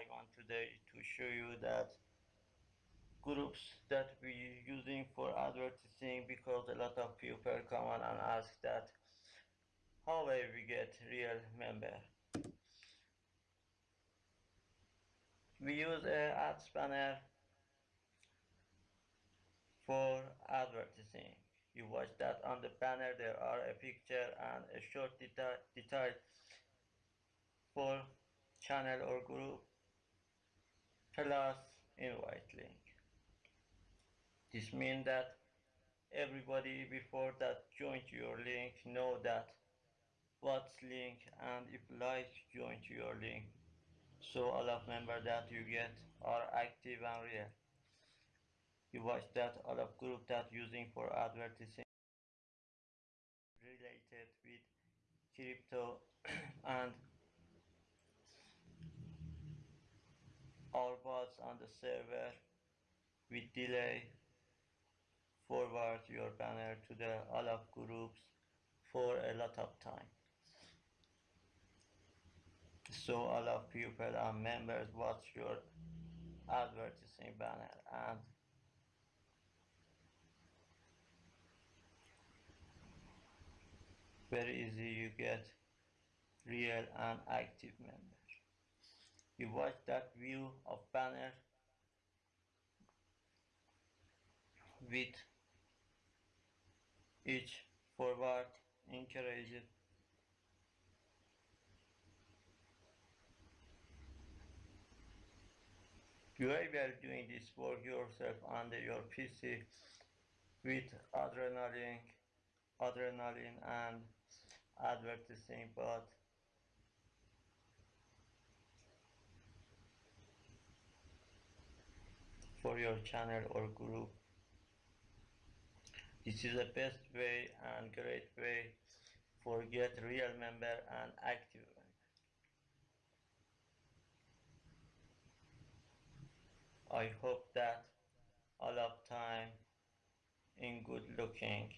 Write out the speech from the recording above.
I want today to show you that groups that we using for advertising because a lot of people come on and ask that how will we get real member? We use a ad spanner for advertising. You watch that on the banner there are a picture and a short detail, detail for channel or group plus invite link this means that everybody before that joined your link know that what's link and if like join to your link. So all of member that you get are active and real. You watch that all of group that using for advertising related with crypto and bots on the server. With delay forward your banner to the all of groups for a lot of time. So all of people and members watch your advertising banner and very easy you get real and active members you watch that view of banner with each forward encourage You are doing this work yourself under your PC with adrenaline, adrenaline and advertising, but your channel or group. This is the best way and great way for get real member and active. I hope that all of time in good looking